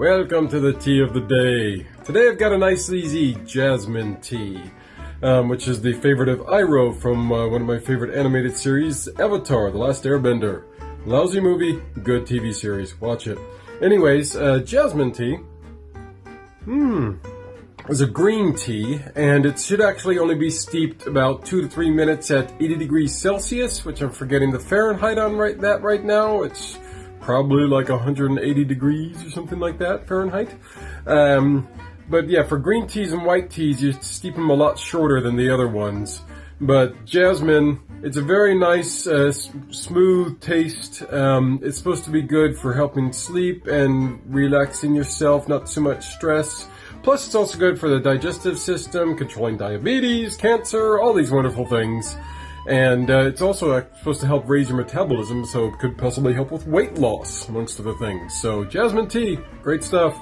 Welcome to the tea of the day. Today I've got a nice easy jasmine tea, um, which is the favorite of Iroh from uh, one of my favorite animated series, Avatar, The Last Airbender. Lousy movie, good TV series, watch it. Anyways, uh, jasmine tea, hmm, is a green tea, and it should actually only be steeped about 2 to 3 minutes at 80 degrees Celsius, which I'm forgetting the Fahrenheit on right that right now. It's probably like 180 degrees or something like that Fahrenheit. Um, but yeah, for green teas and white teas, you steep them a lot shorter than the other ones. But jasmine, it's a very nice, uh, smooth taste. Um, it's supposed to be good for helping sleep and relaxing yourself, not too much stress. Plus, it's also good for the digestive system, controlling diabetes, cancer, all these wonderful things. And uh, it's also uh, supposed to help raise your metabolism, so it could possibly help with weight loss, amongst other things. So, jasmine tea, great stuff.